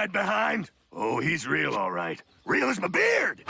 hide behind? Oh, he's real, all right. Real as my beard!